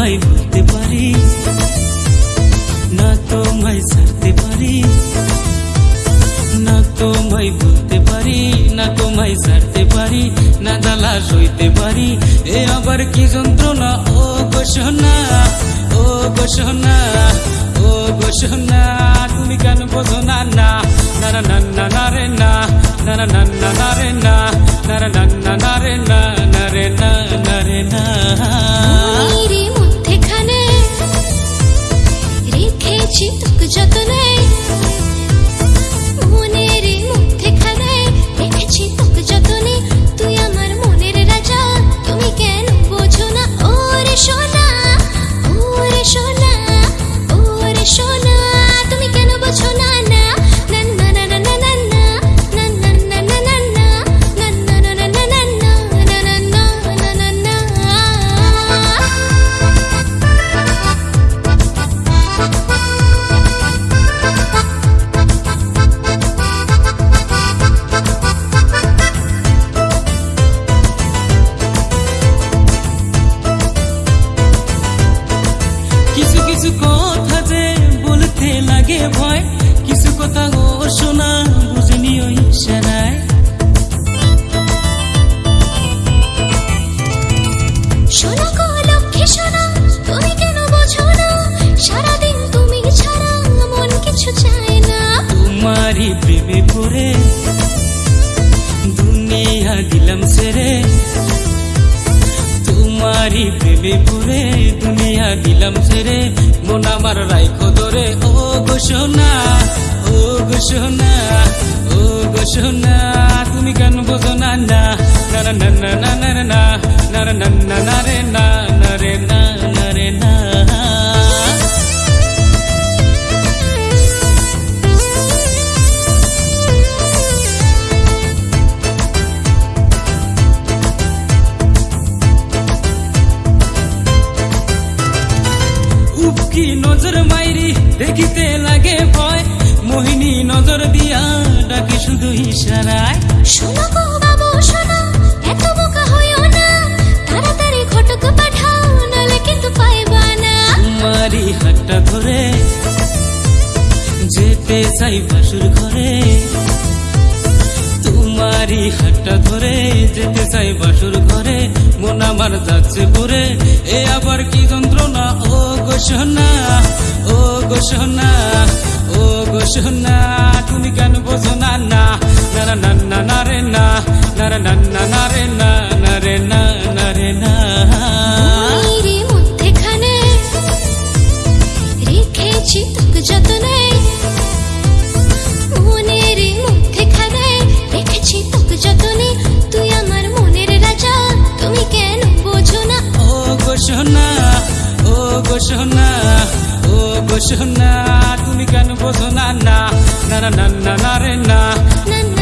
তোমায় বলতে পারি না তোমায় ছাড়তে পারি না তোমায় বলতে পারি না তোমায় ছাড়তে পারি না জ্বালা সইতে পারি এ আবার কি যন্ত্রণা ও সোনা ও সোনা ও সোনা তুমি কেন বোঝো না না না না না না রে না না না না না রে না अच्छी तक লাগে ভয় কিছু কথা ও শোনা বুঝিনি ওই ইশারায়। শোনো গো লক্ষ্মী শোনো তুমি কেন বোঝো না? সারাদিন তুমি ছাড়া মন কিছু চায় না। তোমারই প্রেমে পড়ে দুনিয়া দিলাম সেরে তোমারই প্রেমে পুরে দুনিয়া দিলাম সেরে মন আমার রাইখো ধরে ও ঘোষণা ও ঘোষণা ও ঘোষণা তুমি কেন বোঝো না না না না না না না না না না নজর মাইরি দেখিতে লাগে ভয়। মোহিনী নজর দিয়া ডাকে শুধু ইশারায়। শোনো গো বাবু শোনো এত বোকা হইও না। তাড়াতাড়ি ঘটক পাঠাও নালে কিন্তু পাইবা না। তোমারই হাতটা ধরে যেতে চাই বাসুর ঘরে। তোমারই হাতটা ধরে যেতে চাই বাসুর ঘরে। মন আমার যাচ্ছে পরে এ আবার কি যন্ত্রণা? ও গো সোনা, ও গো সোনা, ও গো সোনা, তুমি কেন বোঝো না না না না না রে, না না না না না রে, না না রে, না না রে, না। রেখেছি সোনা ও গো সোনা তুমি কেন বোঝো না না না না না না রে না না।